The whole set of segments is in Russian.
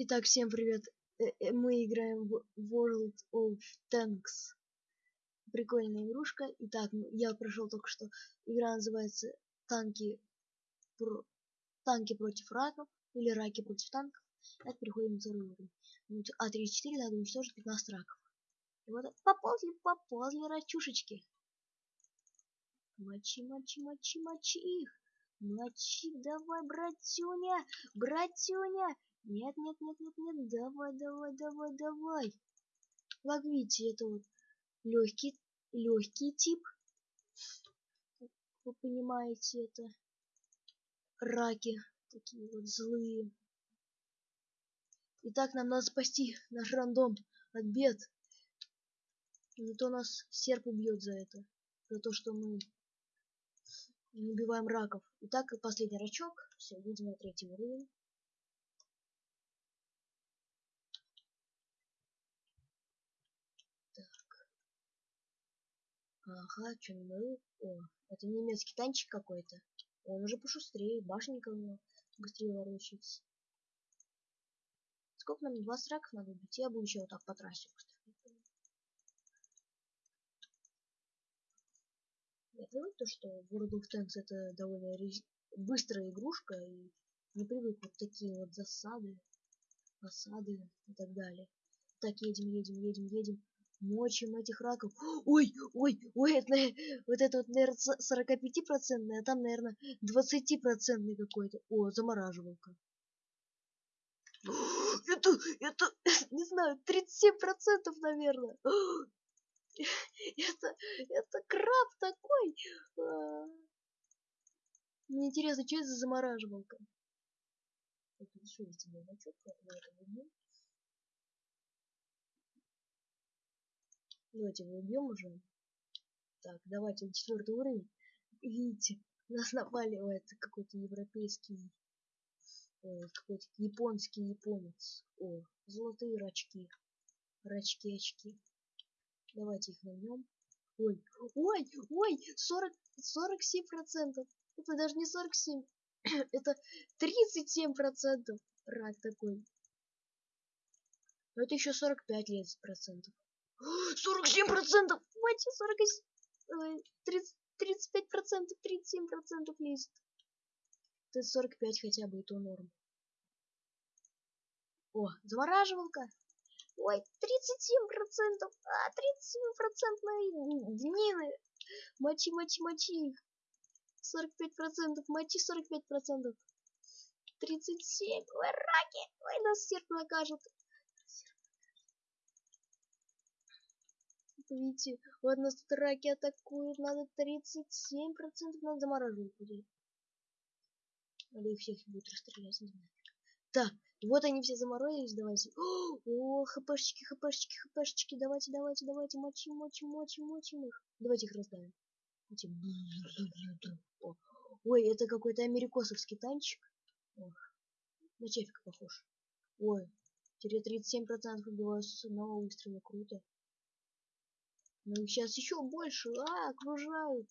Итак, всем привет. Э, э, Мы играем в World of Tanks. Прикольная игрушка. Итак, я прошел только что. Игра называется Танки, про- танки против раков или раки против танков. Так, переходим на второй уровень. Вот А34 надо уничтожить 15 раков. И вот поползли, поползли рачушечки. Мочи, мочи, мочи, мочи их. Мочи, давай, братюня, братюня. Нет, нет, нет, нет, нет, давай, давай, давай, давай. Видите, это вот легкий, легкий тип. Вы понимаете, это раки такие вот злые. Итак, нам надо спасти наш рандом от бед. Не то нас серп убьет за это. За то, что мы не убиваем раков. Итак, последний рачок. Все, едем на третий уровень. Что мы... О, это немецкий танчик какой-то. Он уже пошустрее, башенка у него быстрее ворочается. Сколько нам? 20 раков надо убить? Я буду еще вот так по трассе. Я привык то, что World of Tanks это довольно рез- быстрая игрушка и не привык вот такие вот засады, осады и так далее. Так, едем, едем, едем, едем. Мочим этих раков. Ой, ой, ой, это, вот это вот, наверное, 45 процентный, а там, наверное, 20 процентный какой-то. О, замораживалка. Это, это, не знаю, 37 процентов, наверное. Это, это краб такой. А. Мне интересно, что это за замораживалка? Так, еще есть тебе значок на этом Давайте его убьем уже. Так, давайте четвертый уровень. Видите, нас напаливает какой-то европейский, ой, какой-то японский японец. О, золотые рачки. Рачки, очки. Давайте их нальем. Ой, ой, ой, 40, 47 процентов. Это даже не 47, это 37 процентов. Рак такой. Но это еще 45 лет процентов. 47 процентов! Мать, 40, ой, 30, 35 процентов, 37 процентов лезет. Это 45 хотя бы, и то норм. О, замораживалка. Ой, 37 процентов, а, 37 процентные днины. Мочи, мочи, мочи их. 45 процентов, мочи 45 процентов. 37, ой, раки, ой, нас серп накажет. Видите, вот нас тут раки атакуют, надо 37 процентов, надо замораживать будет. Надо их всех будет расстрелять. Так, вот они все заморозились, давайте. О, хпшечки, хпшечки, хпшечки, давайте, давайте, давайте, мочим, мочим, мочим, мочим их. Давайте их раздавим. О, Ой, это какой-то америкосовский танчик. Ох, на чефика похож. Ой, теперь 37% убиваю с одного выстрела, круто. Ну сейчас еще больше, а, окружают.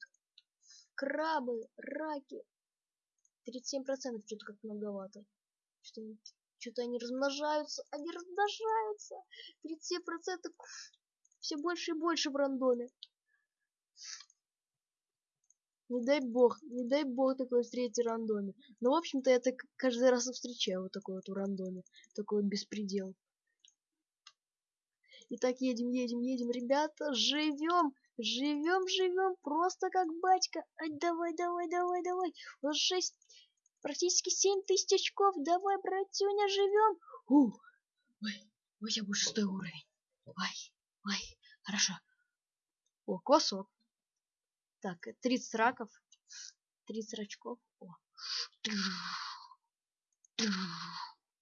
Крабы, раки. 37% что-то как многовато. Что-то они размножаются, они размножаются. 37% все больше и больше в рандоме. Не дай бог, не дай бог такое встретить в рандоме. Но, в общем-то, я так каждый раз встречаю вот такой вот в рандоме. Такой вот беспредел. Итак, едем, едем, едем, ребята, живем, живем, живем, просто как батька. Ай, давай, давай, давай, давай. У нас 6, практически 7 тысяч очков. Давай, братюня, живем. У, ой, ой, я буду шестой уровень. Ой, ой, хорошо. О, косок. Так, 30 раков. 30 рачков. О.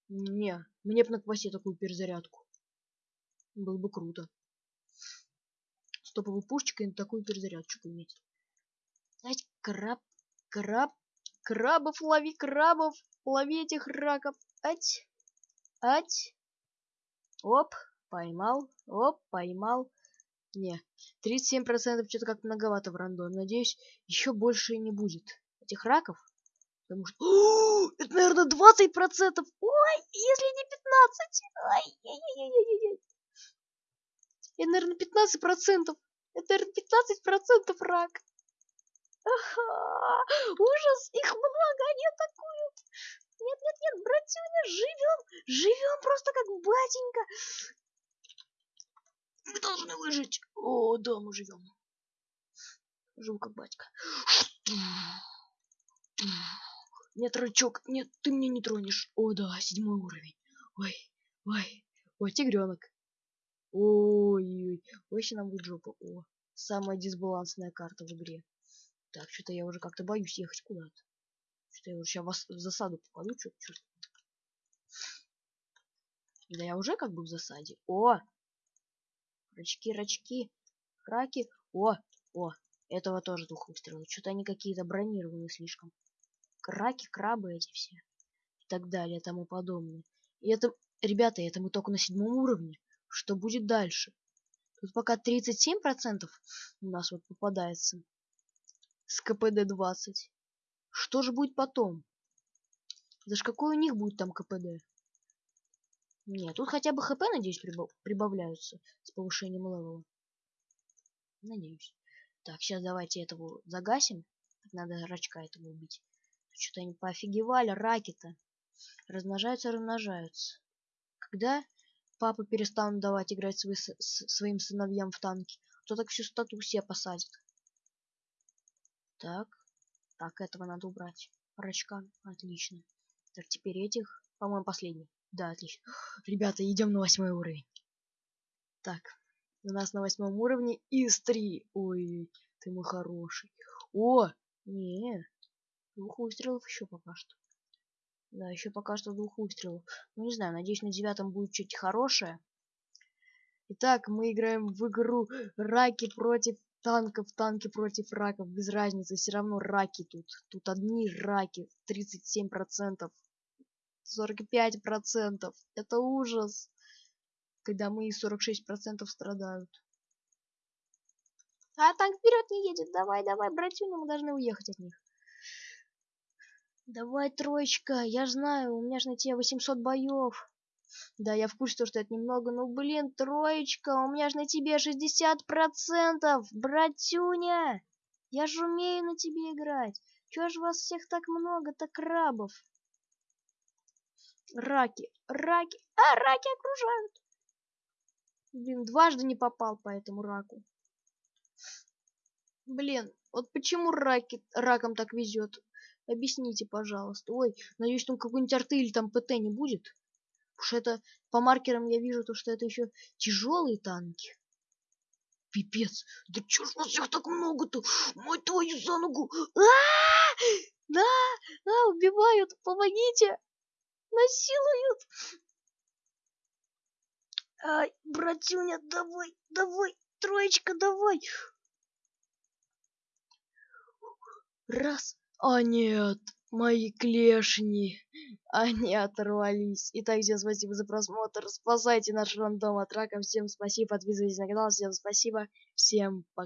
Не, мне бы на квасе такую перезарядку. Было бы круто. Стоповой пушечкой на такую перезарядочку иметь. Ать, краб, краб, крабов лови, крабов, лови этих раков. Ать, ать. Оп, поймал, оп, поймал. Не, 37% что-то как многовато в рандоме. Надеюсь, еще больше не будет этих раков. Потому что... О, это, наверное, 20 процентов. Ой, если не 15. Ай, яй, яй, яй, яй. Это, наверное, 15 процентов. Это, наверное, 15 процентов рак. Ага, ужас, их много, они атакуют. Нет, нет, нет, братюня, живем, живем просто как батенька. Мы должны выжить. О, да, мы живем. Живу как батька. Нет, рычок, нет, ты меня не тронешь. О, да, седьмой уровень. Ой, ой, ой, тигренок. Ой, ой, ой, сейчас нам будет жопа. О, самая дисбалансная карта в игре. Так, что-то я уже как-то боюсь ехать куда-то. Что я уже сейчас в засаду попаду, что-то. Да я уже как бы в засаде. О! Рачки, рачки, раки. О, о, этого тоже двух выстрелов. Что-то они какие-то бронированные слишком. Краки, крабы эти все. И так далее, тому подобное. И это, ребята, это мы только на седьмом уровне. Что будет дальше? Тут пока 37% у нас вот попадается с КПД 20. Что же будет потом? Это ж какой у них будет там КПД? Нет, тут хотя бы ХП, надеюсь, прибавляются с повышением левела. Надеюсь. Так, сейчас давайте этого загасим. Надо рачка этого убить. Что-то они поофигевали, раки-то. Размножаются, размножаются. Когда папа перестанут давать играть своим сыновьям в танки, то так всю стату все посадит. Так. Так, этого надо убрать. Рачка. Отлично. Так, теперь этих. По-моему, последний. Да, отлично. Ребята, идем на восьмой уровень. Так. У нас на восьмом уровне из три. Ой, ты мой хороший. О! Не. Двух выстрелов еще пока что. Да, еще пока что двух выстрелов. Ну, не знаю, надеюсь, на девятом будет что-то хорошее. Итак, мы играем в игру Раки против танков, танки против раков, без разницы, все равно раки тут. Тут одни раки, 37%, 45%. Это ужас, когда мы 46% страдают. А танк вперед не едет, давай, давай, братюня, мы должны уехать от них. Давай, троечка, я знаю, у меня же на тебе 800 боев. Да, я в курсе, что это немного, но, блин, троечка, у меня же на тебе 60%, братюня! Я же умею на тебе играть. Чего ж вас всех так много-то крабов? Раки, раки, а, раки окружают. Блин, дважды не попал по этому раку. Блин, вот почему раки, ракам так везет? Объясните, пожалуйста. Ой, надеюсь, там какой-нибудь арты или там ПТ не будет? Потому что это по маркерам я вижу то, что это еще тяжелые танки. Пипец, да чё ж вас всех так много-то? Мать твою за ногу! А, -а, -а! Да, да, убивают, помогите! Насилуют! Ай, братюня, давай, давай, троечка, давай! Раз, а нет, мои клешни. Они оторвались. Итак, всем спасибо за просмотр. Спасайте наш рандом от рака. Всем спасибо. Подписывайтесь на канал. Всем спасибо. Всем пока.